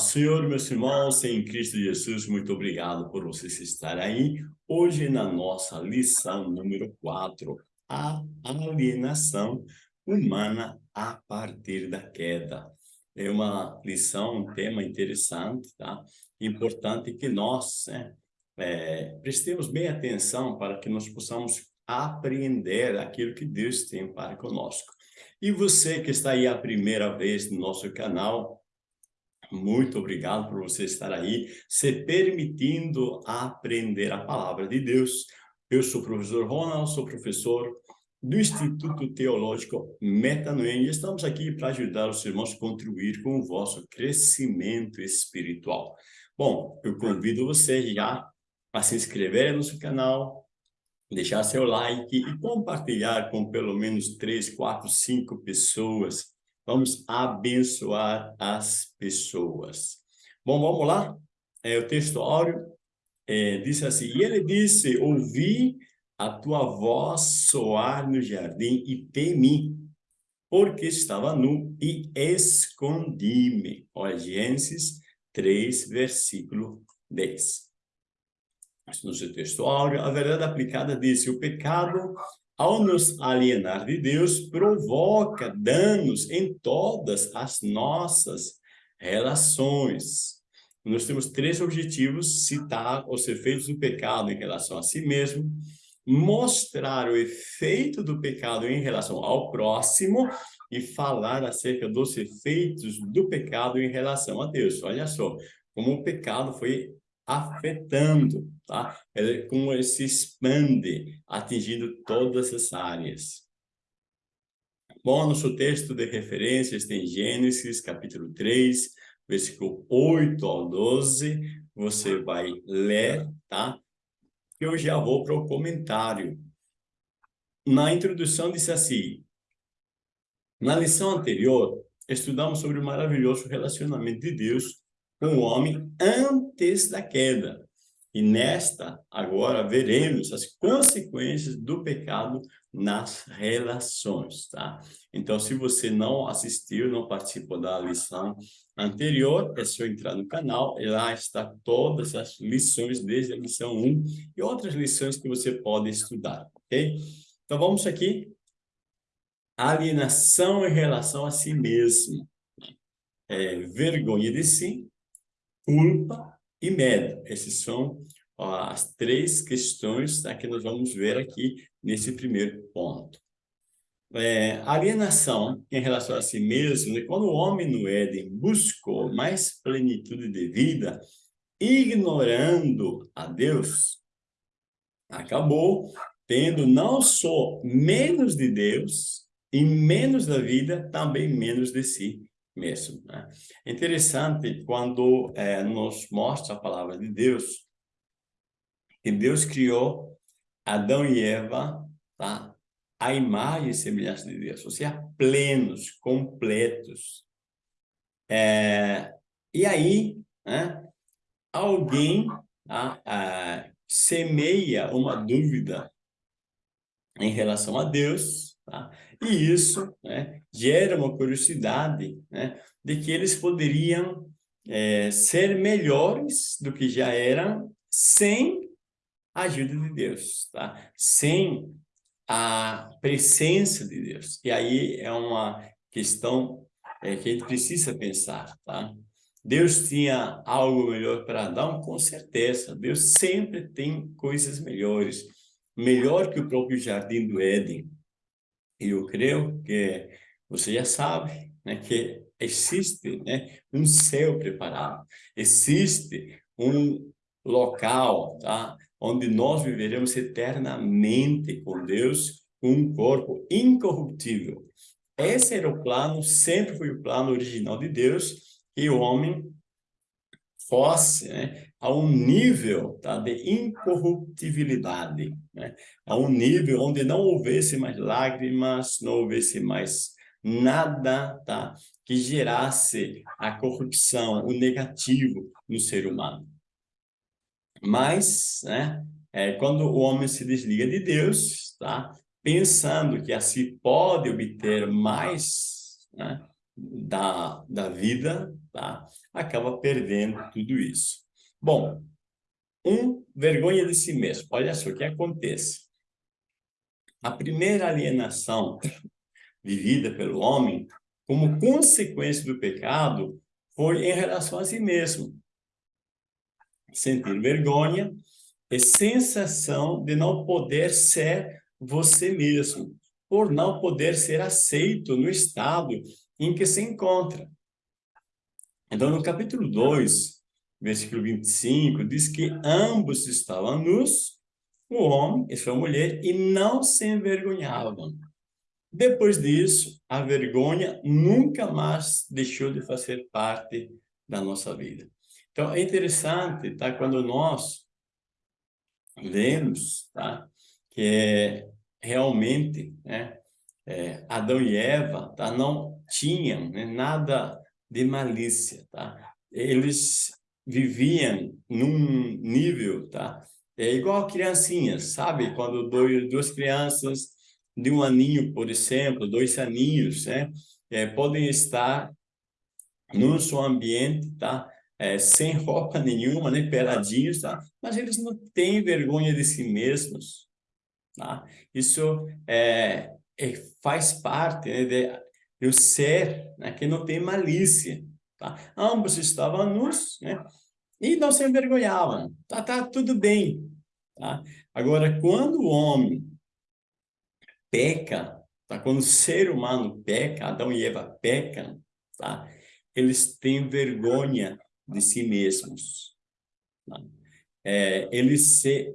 Senhor, meus irmãos, em Cristo Jesus, muito obrigado por vocês estarem aí. Hoje na nossa lição número 4, a alienação humana a partir da queda. É uma lição, um tema interessante, tá? Importante que nós né, é, prestemos bem atenção para que nós possamos aprender aquilo que Deus tem para conosco. E você que está aí a primeira vez no nosso canal, muito obrigado por você estar aí, se permitindo aprender a palavra de Deus. Eu sou o professor Ronald, sou professor do Instituto Teológico Metanoem e estamos aqui para ajudar os irmãos a contribuir com o vosso crescimento espiritual. Bom, eu convido você já a se inscrever no nosso canal, deixar seu like e compartilhar com pelo menos três, quatro, cinco pessoas Vamos abençoar as pessoas. Bom, vamos lá? É, o texto áureo é, diz assim, e ele disse, ouvi a tua voz soar no jardim e temi, porque estava nu e escondi-me. Olha, Gênesis 3, versículo 10. No seu texto áureo, a verdade aplicada diz, o pecado ao nos alienar de Deus, provoca danos em todas as nossas relações. Nós temos três objetivos, citar os efeitos do pecado em relação a si mesmo, mostrar o efeito do pecado em relação ao próximo e falar acerca dos efeitos do pecado em relação a Deus. Olha só, como o pecado foi afetando, tá? Ele, como ele se expande, atingindo todas as áreas. Bom, nosso texto de referências tem Gênesis, capítulo 3, versículo 8 ao 12. Você vai ler, tá? Eu já vou para o comentário. Na introdução disse assim, na lição anterior, estudamos sobre o maravilhoso relacionamento de Deus com o homem antes da queda. E nesta, agora, veremos as consequências do pecado nas relações, tá? Então, se você não assistiu, não participou da lição anterior, é só entrar no canal, e lá está todas as lições, desde a lição 1 e outras lições que você pode estudar, ok? Então, vamos aqui. Alienação em relação a si mesmo. É, vergonha de si, culpa e medo. Essas são ó, as três questões que nós vamos ver aqui nesse primeiro ponto. É, alienação em relação a si mesmo, né? quando o homem no Éden buscou mais plenitude de vida, ignorando a Deus, acabou tendo não só menos de Deus e menos da vida, também menos de si mesmo. Né? É interessante quando é, nos mostra a palavra de Deus, que Deus criou Adão e Eva, tá? a imagem e semelhança de Deus, ou seja, plenos, completos. É, e aí, né, alguém tá, a, semeia uma dúvida em relação a Deus, tá? E isso né, gera uma curiosidade né, de que eles poderiam é, ser melhores do que já eram sem a ajuda de Deus, tá? sem a presença de Deus. E aí é uma questão é, que a gente precisa pensar. Tá? Deus tinha algo melhor para Adão? Com certeza. Deus sempre tem coisas melhores. Melhor que o próprio jardim do Éden. E eu creio que você já sabe né, que existe né, um céu preparado, existe um local tá, onde nós viveremos eternamente com Deus, com um corpo incorruptível. Esse era o plano, sempre foi o plano original de Deus, que o homem fosse né, a um nível tá, de incorruptibilidade, né, a um nível onde não houvesse mais lágrimas, não houvesse mais nada tá, que gerasse a corrupção, o negativo no ser humano. Mas, né, é, quando o homem se desliga de Deus, tá, pensando que assim pode obter mais, né, da, da vida, tá? acaba perdendo tudo isso. Bom, um, vergonha de si mesmo. Olha só o que acontece. A primeira alienação vivida pelo homem, como consequência do pecado, foi em relação a si mesmo. Sentir vergonha e sensação de não poder ser você mesmo, por não poder ser aceito no estado em que se encontra. Então, no capítulo 2, versículo 25, diz que ambos estavam nus, o homem e sua mulher, e não se envergonhavam. Depois disso, a vergonha nunca mais deixou de fazer parte da nossa vida. Então, é interessante, tá? Quando nós lemos, tá? Que é, realmente, né? É, Adão e Eva, tá? Não tinham né? nada de malícia, tá? Eles viviam num nível, tá? É igual criancinhas, sabe? Quando dois, duas crianças de um aninho, por exemplo, dois aninhos, né? É, podem estar no seu ambiente, tá? É, sem roupa nenhuma, né? Peladinhos, tá? Mas eles não têm vergonha de si mesmos, tá? Isso é, é faz parte né, de, do ser, né? Que não tem malícia, tá? Ambos estavam nus, né? E não se envergonhavam, tá, tá tudo bem, Tá? Agora, quando o homem peca, tá? quando o ser humano peca, Adão e Eva pecam, tá? eles têm vergonha de si mesmos. Tá? É, eles se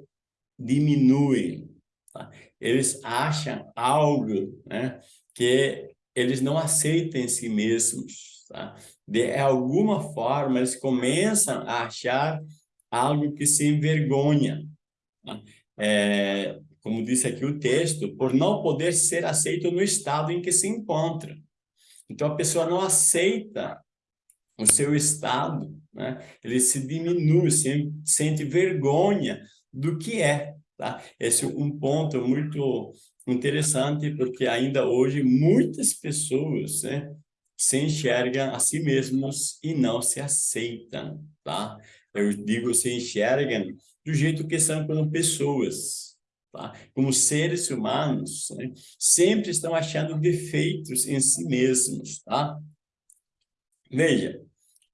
diminuem. Tá? Eles acham algo né, que eles não aceitam em si mesmos. Tá? De alguma forma, eles começam a achar algo que se envergonha. É, como disse aqui o texto, por não poder ser aceito no estado em que se encontra. Então, a pessoa não aceita o seu estado, né? ele se diminui, se, sente vergonha do que é. Tá? Esse é um ponto muito interessante, porque ainda hoje muitas pessoas né, se enxergam a si mesmos e não se aceitam. Tá? Eu digo se enxergam do jeito que são como pessoas, tá? como seres humanos, né? sempre estão achando defeitos em si mesmos. Tá? Veja,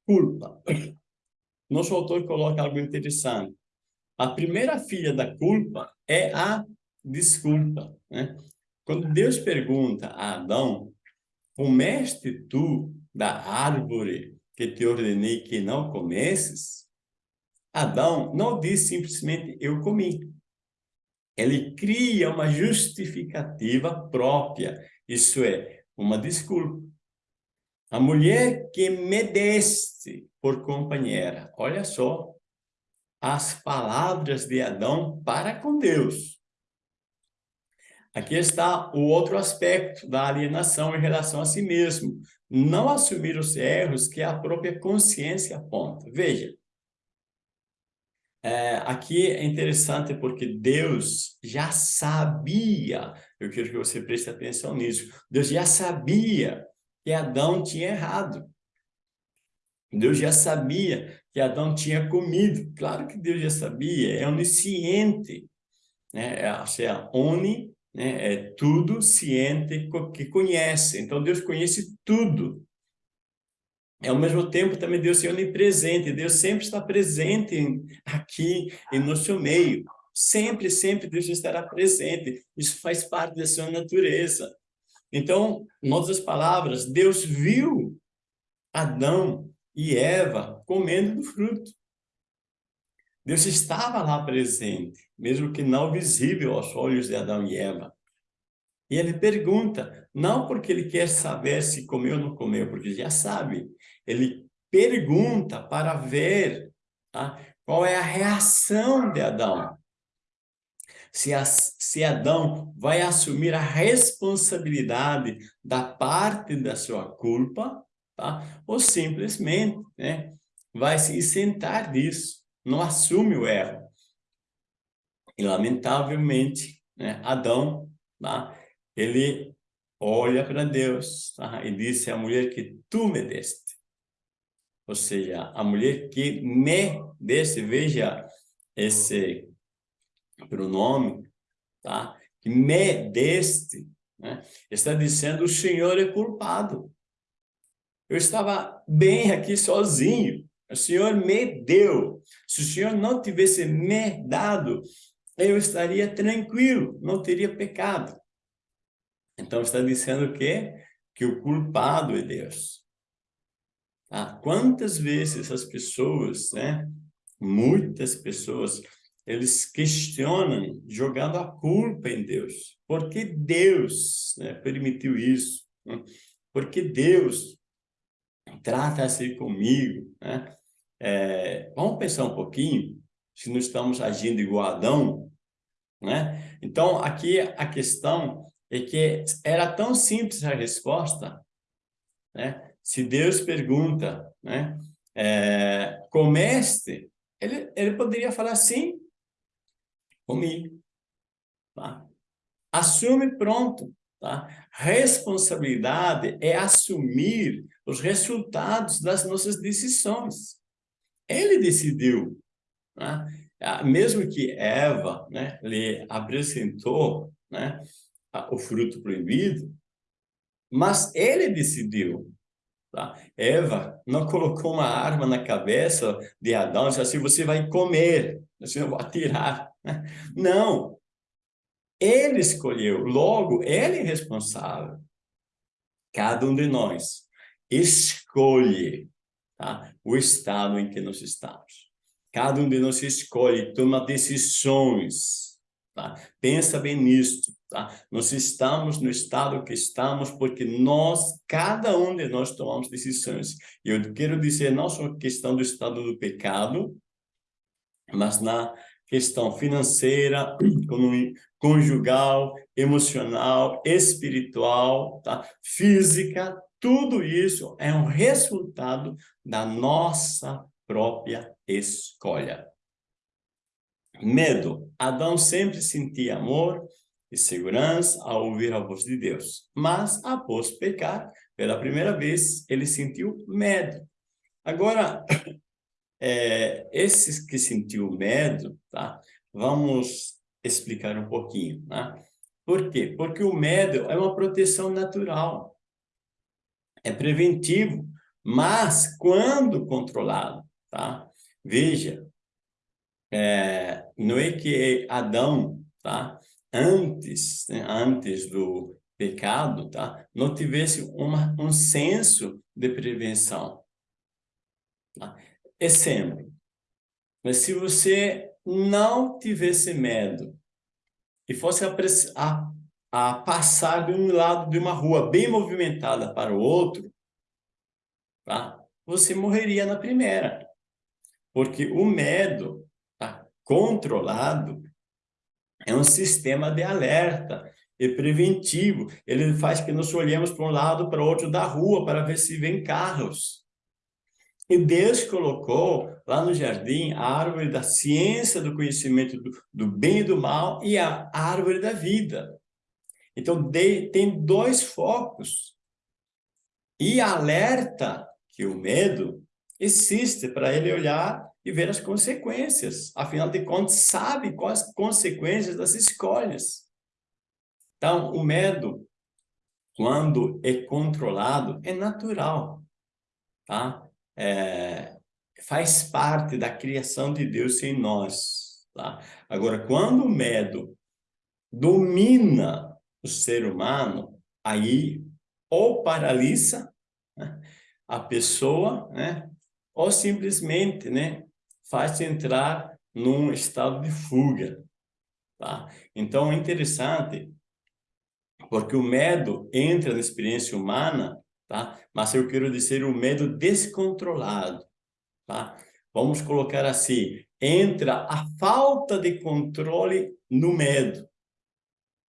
culpa. Nosso autor coloca algo interessante. A primeira filha da culpa é a desculpa. Né? Quando Deus pergunta a Adão, comeste tu da árvore que te ordenei que não comesses? Adão não diz simplesmente eu comi. Ele cria uma justificativa própria, isso é, uma desculpa. A mulher que me deste por companheira, olha só as palavras de Adão para com Deus. Aqui está o outro aspecto da alienação em relação a si mesmo. Não assumir os erros que a própria consciência aponta. Veja, é, aqui é interessante porque Deus já sabia, eu quero que você preste atenção nisso, Deus já sabia que Adão tinha errado. Deus já sabia que Adão tinha comido. Claro que Deus já sabia, é onisciente. Né? É, ou seja, oni né? é tudo ciente que conhece. Então, Deus conhece tudo ao mesmo tempo também Deus é onipresente, Deus sempre está presente aqui em nosso meio. Sempre, sempre Deus estará presente. Isso faz parte da sua natureza. Então, em outras palavras, Deus viu Adão e Eva comendo do fruto. Deus estava lá presente, mesmo que não visível aos olhos de Adão e Eva. E ele pergunta, não porque ele quer saber se comeu ou não comeu, porque já sabe. Ele pergunta para ver tá? qual é a reação de Adão. Se, a, se Adão vai assumir a responsabilidade da parte da sua culpa, tá? ou simplesmente né, vai se isentar disso, não assume o erro. E, lamentavelmente, né, Adão, tá? ele olha para Deus tá? e disse a mulher que tu me deste. Ou seja, a mulher que me deste, veja esse pronome, tá? que me deste, né? está dizendo o Senhor é culpado. Eu estava bem aqui sozinho, o Senhor me deu. Se o Senhor não tivesse me dado, eu estaria tranquilo, não teria pecado. Então está dizendo que que o culpado é Deus. Ah, quantas vezes as pessoas, né? Muitas pessoas, eles questionam jogando a culpa em Deus. Por que Deus né, permitiu isso? Por que Deus trata assim comigo? Né? É, vamos pensar um pouquinho, se não estamos agindo igual Adão, né? Então, aqui a questão é que era tão simples a resposta, né? Se Deus pergunta, né? É, comeste? Ele, ele poderia falar sim, comi. Tá? Assume pronto. Tá? Responsabilidade é assumir os resultados das nossas decisões. Ele decidiu. Né? Mesmo que Eva né, lhe apresentou né, o fruto proibido, mas ele decidiu. Tá? Eva não colocou uma arma na cabeça de Adão e disse assim, você vai comer, você vai atirar. Né? Não, ele escolheu, logo, ele é responsável. Cada um de nós escolhe tá? o estado em que nós estamos. Cada um de nós escolhe, toma decisões. Tá? Pensa bem nisto. Tá? Nós estamos no estado que estamos porque nós, cada um de nós tomamos decisões. E eu quero dizer, não só questão do estado do pecado, mas na questão financeira, conjugal, emocional, espiritual, tá? física, tudo isso é um resultado da nossa própria escolha. Medo. Adão sempre sentia amor e segurança ao ouvir a voz de Deus. Mas, após pecar, pela primeira vez, ele sentiu medo. Agora, é, esses que sentiu medo, tá? Vamos explicar um pouquinho, né? Por quê? Porque o medo é uma proteção natural. É preventivo, mas quando controlado, tá? Veja, é, não é que Adão, tá? Antes, né? antes do pecado, tá? Não tivesse uma, um senso de prevenção. Tá? Exemplo, mas se você não tivesse medo e fosse a, a, a passar de um lado de uma rua bem movimentada para o outro, tá? você morreria na primeira. Porque o medo tá? controlado é um sistema de alerta e preventivo. Ele faz que nós olhemos para um lado para o outro da rua para ver se vem carros. E Deus colocou lá no jardim a árvore da ciência do conhecimento do, do bem e do mal e a árvore da vida. Então, de, tem dois focos. E alerta que o medo existe para ele olhar e ver as consequências. Afinal de contas, sabe quais as consequências das escolhas. Então, o medo, quando é controlado, é natural. Tá? É, faz parte da criação de Deus em nós. Tá? Agora, quando o medo domina o ser humano, aí ou paralisa né, a pessoa, né, ou simplesmente né, faz entrar num estado de fuga. Tá? Então, é interessante, porque o medo entra na experiência humana, tá? mas eu quero dizer o medo descontrolado. Tá? Vamos colocar assim, entra a falta de controle no medo.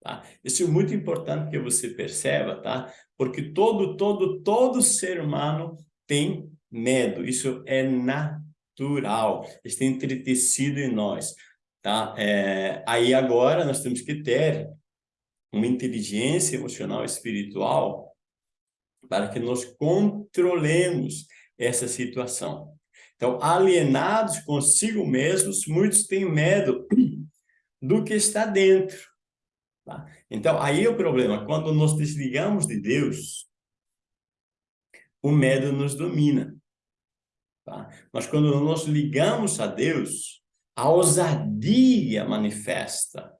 Tá? Isso é muito importante que você perceba, tá? Porque todo, todo, todo ser humano tem medo. Isso é natural. Está entretecido em nós, tá? É, aí agora nós temos que ter uma inteligência emocional espiritual para que nós controlemos essa situação. Então, alienados consigo mesmos, muitos têm medo do que está dentro. Tá? Então, aí é o problema. Quando nós desligamos de Deus, o medo nos domina. Tá? Mas quando nós ligamos a Deus, a ousadia manifesta.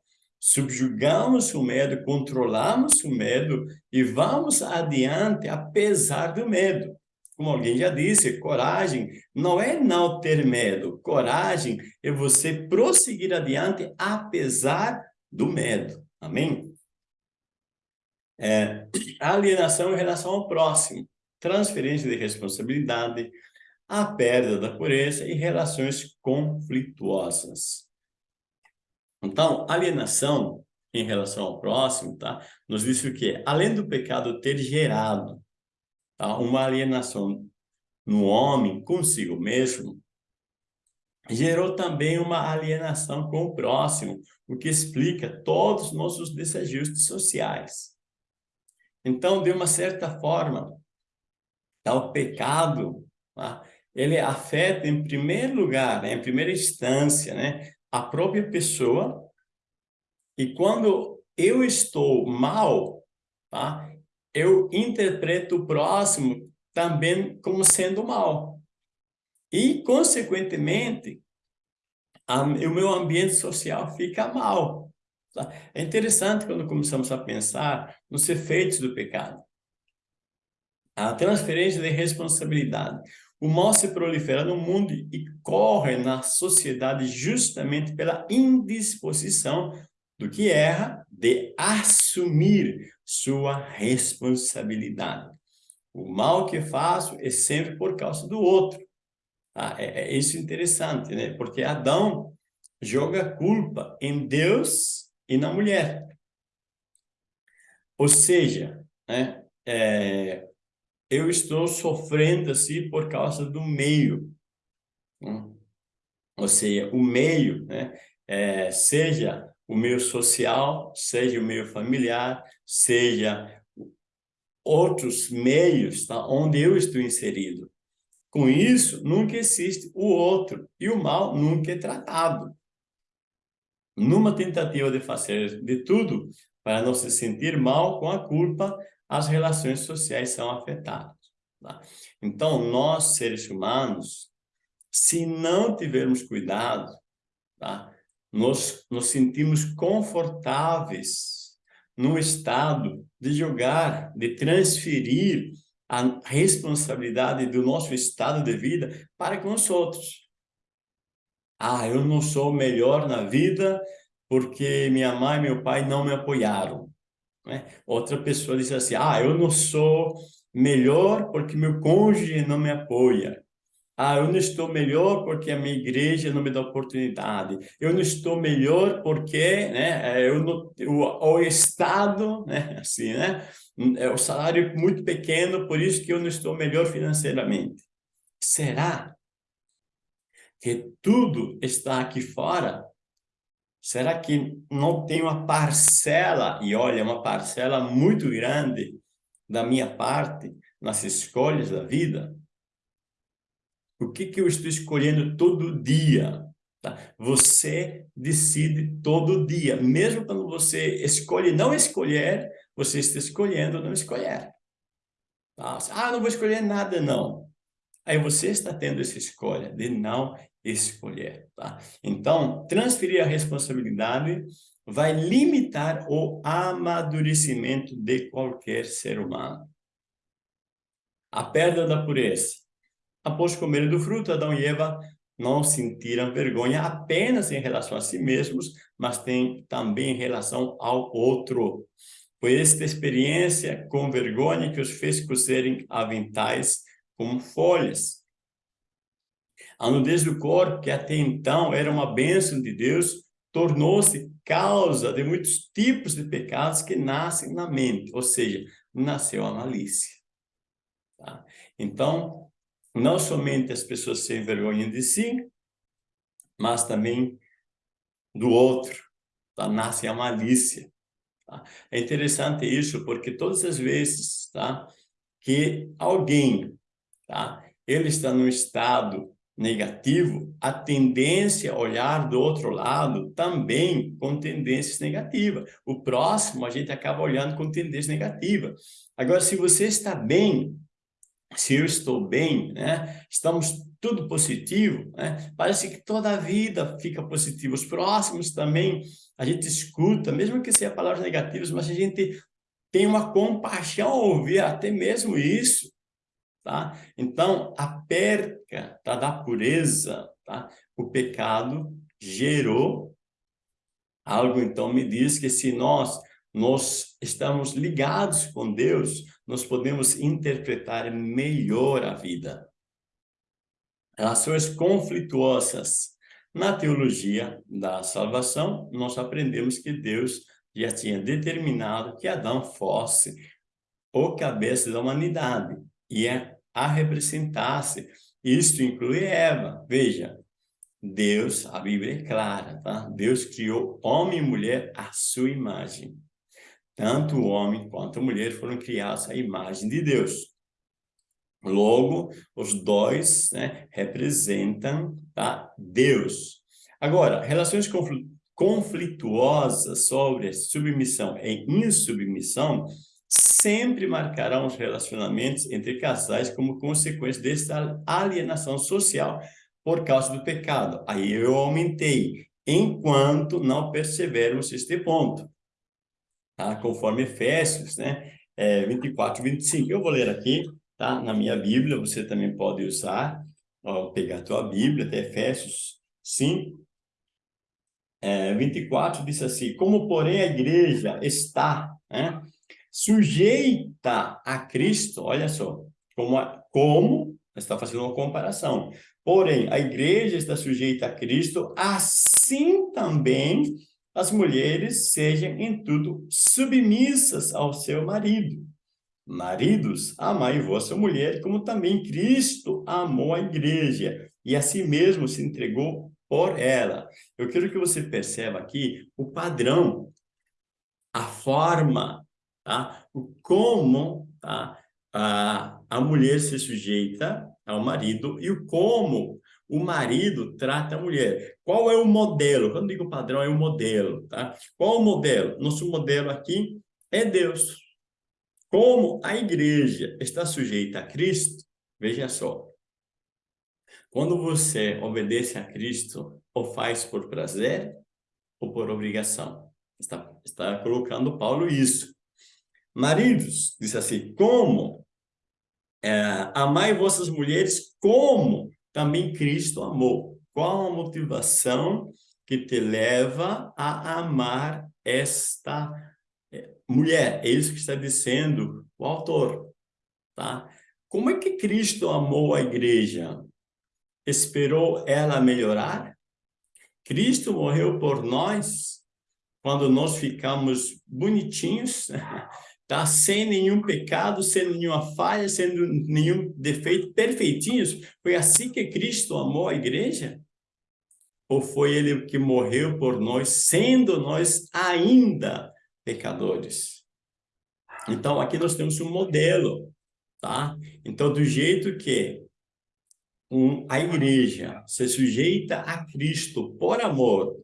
Subjugamos o medo, controlamos o medo e vamos adiante apesar do medo. Como alguém já disse, coragem não é não ter medo. Coragem é você prosseguir adiante apesar do medo. Amém? É, alienação em relação ao próximo. Transferência de responsabilidade, a perda da pureza e relações conflituosas. Então, alienação em relação ao próximo, tá? Nos diz o quê? Além do pecado ter gerado tá? uma alienação no homem consigo mesmo, gerou também uma alienação com o próximo, o que explica todos os nossos desajustes sociais. Então, de uma certa forma, tá? o pecado, tá? ele afeta em primeiro lugar, né? em primeira instância, né? A própria pessoa, e quando eu estou mal, tá? eu interpreto o próximo também como sendo mal. E, consequentemente, a, o meu ambiente social fica mal. Tá? É interessante quando começamos a pensar nos efeitos do pecado. A transferência de responsabilidade. O mal se prolifera no mundo e corre na sociedade justamente pela indisposição do que erra de assumir sua responsabilidade. O mal que faço é sempre por causa do outro. Ah, é, é isso interessante, né? Porque Adão joga culpa em Deus e na mulher. Ou seja, né, é, eu estou sofrendo assim por causa do meio. Hum? Ou seja, o meio, né? É, seja o meio social, seja o meio familiar, seja outros meios tá? onde eu estou inserido. Com isso, nunca existe o outro e o mal nunca é tratado. Numa tentativa de fazer de tudo para não se sentir mal com a culpa, as relações sociais são afetadas. Tá? Então, nós, seres humanos, se não tivermos cuidado, tá? nós nos sentimos confortáveis no estado de jogar, de transferir a responsabilidade do nosso estado de vida para com os outros. Ah, eu não sou melhor na vida porque minha mãe e meu pai não me apoiaram. Né? Outra pessoa diz assim, ah, eu não sou melhor porque meu cônjuge não me apoia. Ah, eu não estou melhor porque a minha igreja não me dá oportunidade. Eu não estou melhor porque né, eu não, o, o Estado, né, assim, né, é o salário é muito pequeno, por isso que eu não estou melhor financeiramente. Será que tudo está aqui fora Será que não tem uma parcela, e olha, uma parcela muito grande da minha parte nas escolhas da vida? O que, que eu estou escolhendo todo dia? Tá? Você decide todo dia. Mesmo quando você escolhe não escolher, você está escolhendo não escolher. Tá? Ah, não vou escolher nada, não. Aí você está tendo essa escolha de não escolher, tá? Então, transferir a responsabilidade vai limitar o amadurecimento de qualquer ser humano. A perda da pureza. Após comer do fruto, Adão e Eva não sentiram vergonha apenas em relação a si mesmos, mas tem também em relação ao outro. Foi esta experiência com vergonha que os fez cozerem aventais como folhas. A nudez do corpo, que até então era uma bênção de Deus, tornou-se causa de muitos tipos de pecados que nascem na mente, ou seja, nasceu a malícia. Tá? Então, não somente as pessoas se envergonham de si, mas também do outro, tá? nasce a malícia. Tá? É interessante isso, porque todas as vezes tá, que alguém tá, ele está num estado negativo, a tendência a olhar do outro lado também com tendências negativas. O próximo a gente acaba olhando com tendência negativa. Agora, se você está bem, se eu estou bem, né? Estamos tudo positivo, né? Parece que toda a vida fica positiva. Os próximos também, a gente escuta, mesmo que seja palavras negativas, mas a gente tem uma compaixão ao ouvir até mesmo isso, tá? Então, a perca tá, da pureza, tá? O pecado gerou algo, então me diz que se nós nós estamos ligados com Deus, nós podemos interpretar melhor a vida. Relações conflituosas. Na teologia da salvação, nós aprendemos que Deus já tinha determinado que Adão fosse o cabeça da humanidade e a representasse. Isto inclui Eva. Veja, Deus, a Bíblia é clara, tá? Deus criou homem e mulher à sua imagem. Tanto o homem quanto a mulher foram criados à imagem de Deus. Logo, os dois né, representam tá, Deus. Agora, relações conflituosas sobre submissão e insubmissão sempre marcarão os relacionamentos entre casais como consequência desta alienação social por causa do pecado. Aí eu aumentei, enquanto não percebermos este ponto tá? conforme Efésios, né? É, 24, 25. Eu vou ler aqui, tá? Na minha Bíblia, você também pode usar, ó, pegar a tua Bíblia, até Efésios 5, é, 24 diz assim, como porém a igreja está né, sujeita a Cristo, olha só, como, como está fazendo uma comparação, porém a igreja está sujeita a Cristo, assim também as mulheres sejam em tudo submissas ao seu marido. Maridos, amai vossa mulher, como também Cristo amou a igreja e a si mesmo se entregou por ela. Eu quero que você perceba aqui o padrão, a forma, tá? como tá? a, a mulher se sujeita ao marido e o como o marido trata a mulher. Qual é o modelo? Quando digo padrão, é o modelo, tá? Qual o modelo? Nosso modelo aqui é Deus. Como a igreja está sujeita a Cristo, veja só. Quando você obedece a Cristo, ou faz por prazer, ou por obrigação. Está, está colocando Paulo isso. Maridos, diz assim, como é, amai vossas mulheres como também Cristo amou. Qual a motivação que te leva a amar esta é, mulher? É isso que está dizendo o autor. Tá? Como é que Cristo amou a igreja? Esperou ela melhorar? Cristo morreu por nós quando nós ficamos bonitinhos, tá? sem nenhum pecado, sem nenhuma falha, sem nenhum defeito, perfeitinhos. Foi assim que Cristo amou a igreja? Ou foi ele que morreu por nós, sendo nós ainda pecadores? Então, aqui nós temos um modelo, tá? Então, do jeito que um, a igreja se sujeita a Cristo por amor,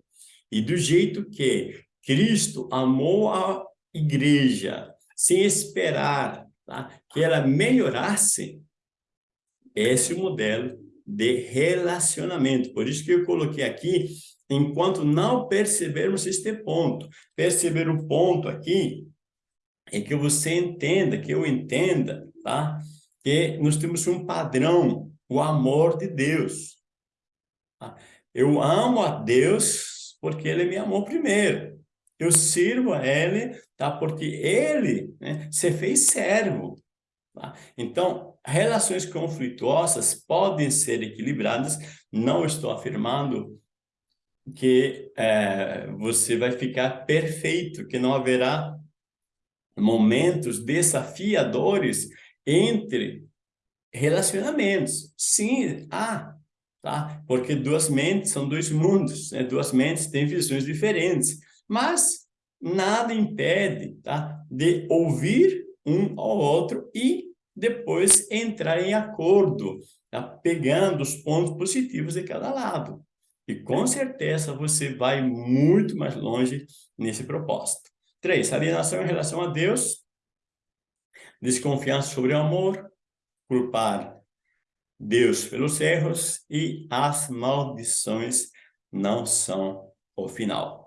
e do jeito que Cristo amou a igreja sem esperar tá? que ela melhorasse, esse modelo de relacionamento. Por isso que eu coloquei aqui, enquanto não percebermos este ponto. Perceber o ponto aqui é que você entenda, que eu entenda, tá? Que nós temos um padrão, o amor de Deus. Tá? Eu amo a Deus porque Ele me amou primeiro. Eu sirvo a Ele, tá? Porque Ele né, se fez servo. Tá? Então, relações conflituosas podem ser equilibradas. Não estou afirmando que é, você vai ficar perfeito, que não haverá momentos desafiadores entre relacionamentos. Sim, há, tá? Porque duas mentes são dois mundos, né? Duas mentes têm visões diferentes. Mas nada impede tá, de ouvir um ao outro e depois entrar em acordo, tá, pegando os pontos positivos de cada lado. E com certeza você vai muito mais longe nesse propósito. Três, alienação em relação a Deus, desconfiança sobre o amor, culpar Deus pelos erros e as maldições não são o final.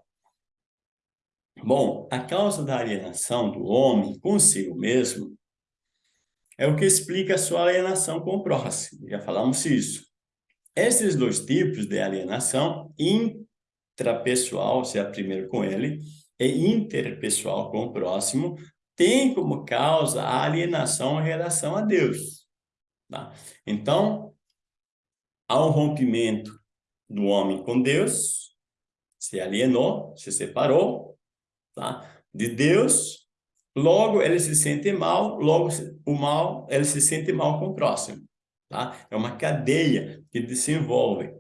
Bom, a causa da alienação do homem consigo mesmo é o que explica a sua alienação com o próximo. Já falamos isso. Esses dois tipos de alienação, intrapessoal, se é primeiro com ele, e interpessoal com o próximo, tem como causa a alienação em relação a Deus. Tá? Então, há um rompimento do homem com Deus, se alienou, se separou tá? de Deus, logo ele se sente mal, logo o mal, ele se sente mal com o próximo. Tá? É uma cadeia que desenvolve.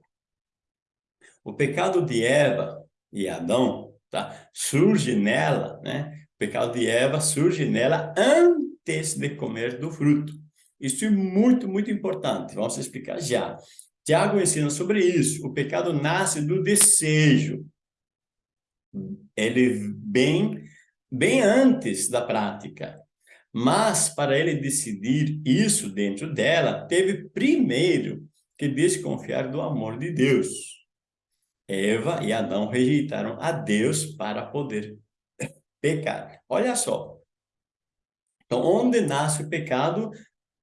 O pecado de Eva e Adão tá? surge nela, né? o pecado de Eva surge nela antes de comer do fruto. Isso é muito, muito importante. Vamos explicar já. Tiago ensina sobre isso. O pecado nasce do desejo. Ele vem bem antes da prática. Mas, para ele decidir isso dentro dela, teve primeiro que desconfiar do amor de Deus. Eva e Adão rejeitaram a Deus para poder pecar. Olha só. Então, onde nasce o pecado?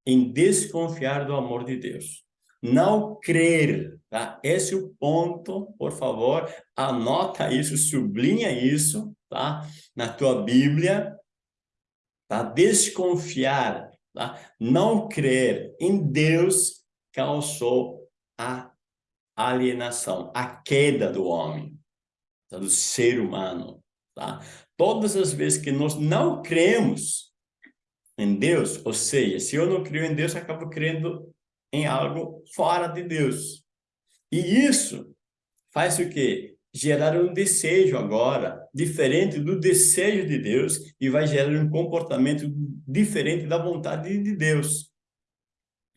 em desconfiar do amor de Deus. Não crer, tá? Esse é o ponto, por favor, anota isso, sublinha isso, tá? Na tua Bíblia, tá? Desconfiar, tá? Não crer em Deus causou a alienação, a queda do homem, tá? do ser humano, tá? Todas as vezes que nós não cremos em Deus, ou seja, se eu não crio em Deus, eu acabo crendo em algo fora de Deus. E isso faz o quê? Gerar um desejo agora, diferente do desejo de Deus, e vai gerar um comportamento diferente da vontade de Deus.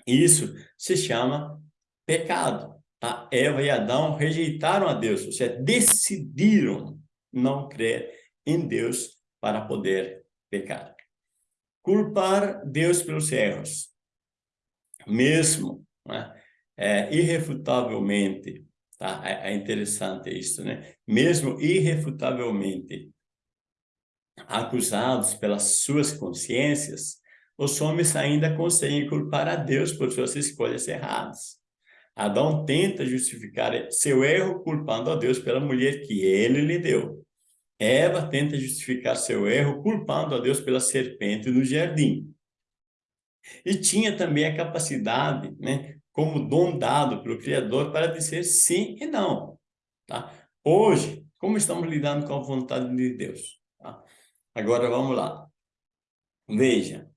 Isso se chama pecado. Tá? Eva e Adão rejeitaram a Deus, ou seja, decidiram não crer em Deus para poder pecar culpar Deus pelos erros. Mesmo, né? É, irrefutavelmente, tá? É, é interessante isso, né? Mesmo irrefutavelmente acusados pelas suas consciências, os homens ainda conseguem culpar a Deus por suas escolhas erradas. Adão tenta justificar seu erro culpando a Deus pela mulher que ele lhe deu. Eva tenta justificar seu erro culpando a Deus pela serpente no jardim. E tinha também a capacidade, né, como dom dado pelo Criador, para dizer sim e não. Tá? Hoje, como estamos lidando com a vontade de Deus? Tá? Agora vamos lá. Veja,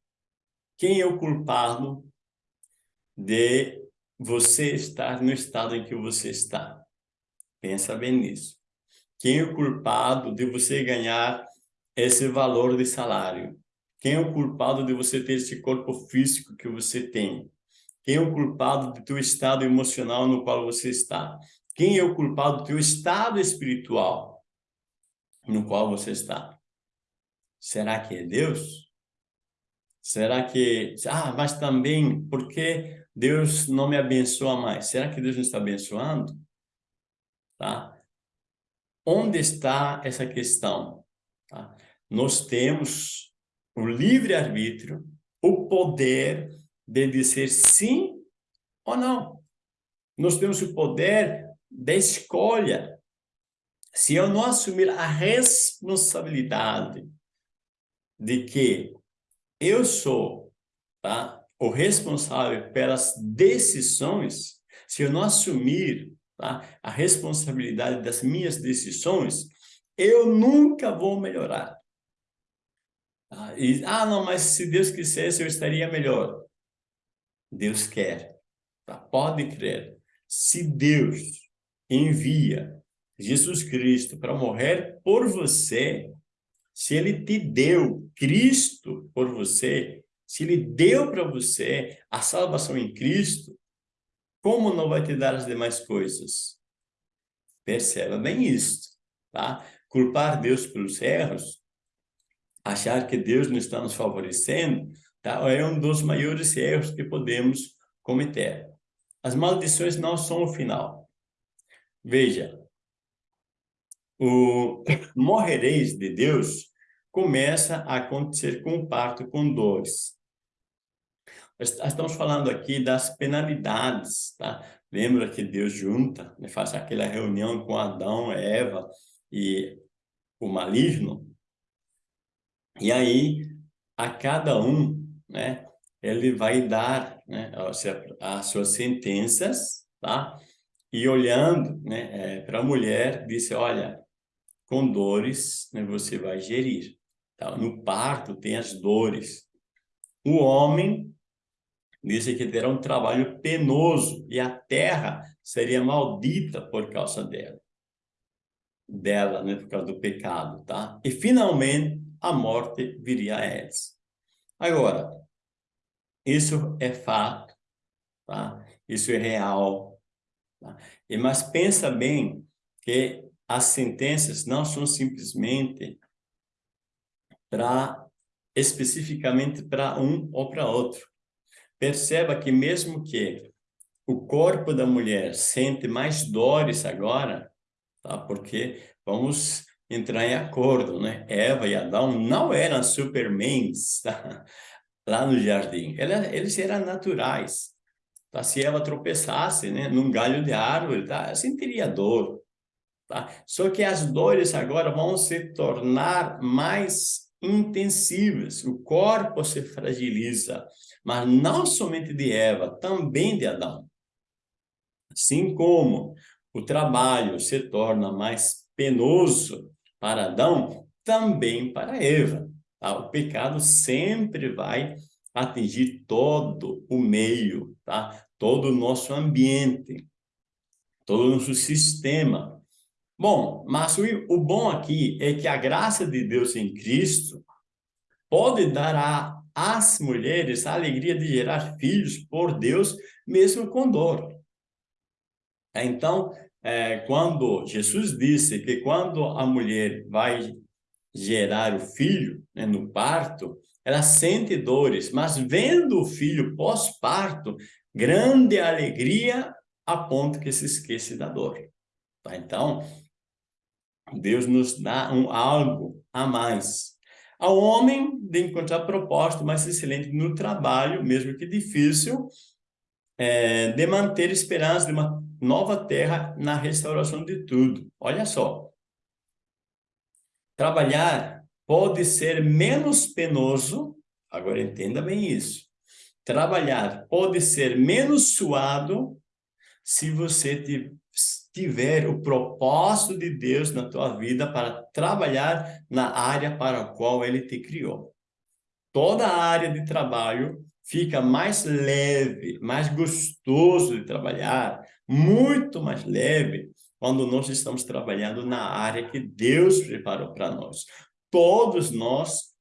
quem é o culpado de você estar no estado em que você está? Pensa bem nisso. Quem é o culpado de você ganhar esse valor de salário? Quem é o culpado de você ter esse corpo físico que você tem? Quem é o culpado do teu estado emocional no qual você está? Quem é o culpado do teu estado espiritual no qual você está? Será que é Deus? Será que... Ah, mas também, por que Deus não me abençoa mais? Será que Deus não está abençoando? Tá? Onde está essa questão? Tá? Nós temos o livre-arbítrio, o poder de dizer sim ou não. Nós temos o poder da escolha. Se eu não assumir a responsabilidade de que eu sou tá, o responsável pelas decisões, se eu não assumir tá? a responsabilidade das minhas decisões, eu nunca vou melhorar. Tá? E, ah, não, mas se Deus quisesse, eu estaria melhor. Deus quer, tá? pode crer. Se Deus envia Jesus Cristo para morrer por você, se ele te deu Cristo por você, se ele deu para você a salvação em Cristo, como não vai te dar as demais coisas? Perceba bem isso, tá? Culpar Deus pelos erros, achar que Deus não está nos favorecendo, tá? é um dos maiores erros que podemos cometer. As maldições não são o final. Veja, o morrereis de Deus começa a acontecer com o parto com dores. Estamos falando aqui das penalidades, tá? Lembra que Deus junta, né? faz aquela reunião com Adão, Eva e o maligno? E aí, a cada um, né, ele vai dar né, as suas sentenças, tá? E olhando né, é, para a mulher, disse, olha, com dores né, você vai gerir. Tá? No parto tem as dores. O homem disse que terá um trabalho penoso e a terra seria maldita por causa dela. Dela, né, por causa do pecado, tá? E finalmente a morte viria a eles. Agora, isso é fato, tá? Isso é real. Tá? E, mas pensa bem que as sentenças não são simplesmente para especificamente para um ou para outro. Perceba que mesmo que o corpo da mulher sente mais dores agora, tá? Porque vamos entrar em acordo, né? Eva e Adão não eram supermans, tá? Lá no jardim. Eles eram naturais. Tá? Se Eva tropeçasse, né, num galho de árvore, tá? Sentiria dor, tá? Só que as dores agora vão se tornar mais intensivas. O corpo se fragiliza mas não somente de Eva, também de Adão. Assim como o trabalho se torna mais penoso para Adão, também para Eva. Tá? O pecado sempre vai atingir todo o meio, tá? todo o nosso ambiente, todo o nosso sistema. Bom, mas o, o bom aqui é que a graça de Deus em Cristo pode dar a às mulheres a alegria de gerar filhos por Deus, mesmo com dor. Então, é, quando Jesus disse que quando a mulher vai gerar o filho né, no parto, ela sente dores, mas vendo o filho pós-parto, grande alegria a ponto que se esquece da dor. Tá? Então, Deus nos dá um algo a mais ao homem de encontrar propósito mais excelente no trabalho, mesmo que difícil, é, de manter esperança de uma nova terra na restauração de tudo. Olha só. Trabalhar pode ser menos penoso, agora entenda bem isso. Trabalhar pode ser menos suado se você tiver o propósito de Deus na tua vida para trabalhar na área para a qual ele te criou. Toda a área de trabalho fica mais leve, mais gostoso de trabalhar, muito mais leve, quando nós estamos trabalhando na área que Deus preparou para nós. Todos nós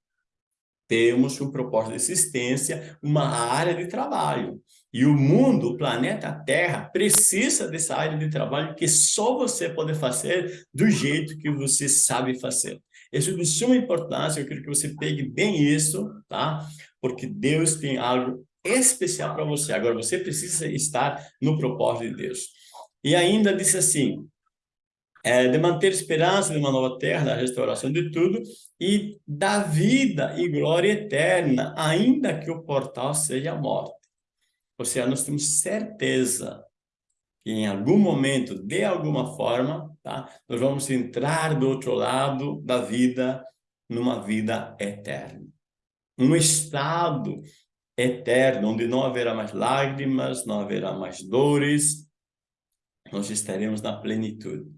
temos um propósito de existência, uma área de trabalho. E o mundo, o planeta Terra, precisa dessa área de trabalho que só você pode fazer do jeito que você sabe fazer. Isso é de suma importância, eu quero que você pegue bem isso, tá? Porque Deus tem algo especial para você. Agora, você precisa estar no propósito de Deus. E ainda disse assim, é, de manter esperança de uma nova terra, da restauração de tudo, e da vida e glória eterna, ainda que o portal seja a morte. Ou seja, nós temos certeza que em algum momento, de alguma forma, tá? nós vamos entrar do outro lado da vida, numa vida eterna. Um estado eterno, onde não haverá mais lágrimas, não haverá mais dores, nós estaremos na plenitude.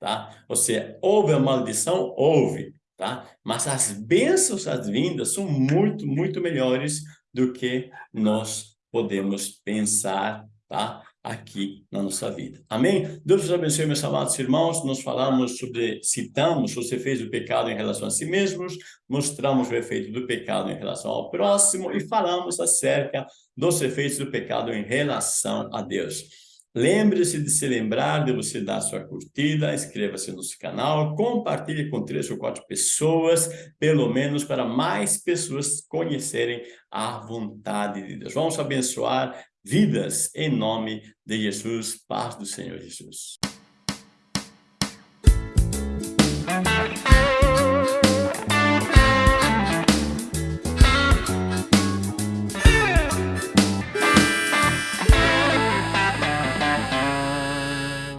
Tá? Ou seja, houve a maldição? Houve. Tá? Mas as bênçãos, as vindas, são muito, muito melhores do que nós podemos pensar, tá? Aqui na nossa vida. Amém? Deus nos abençoe, meus amados irmãos. Nós falamos sobre, citamos os efeitos do pecado em relação a si mesmos, mostramos o efeito do pecado em relação ao próximo e falamos acerca dos efeitos do pecado em relação a Deus. Lembre-se de se lembrar de você dar sua curtida, inscreva-se no nosso canal, compartilhe com três ou quatro pessoas, pelo menos para mais pessoas conhecerem a vontade de Deus. Vamos abençoar vidas em nome de Jesus, paz do Senhor Jesus.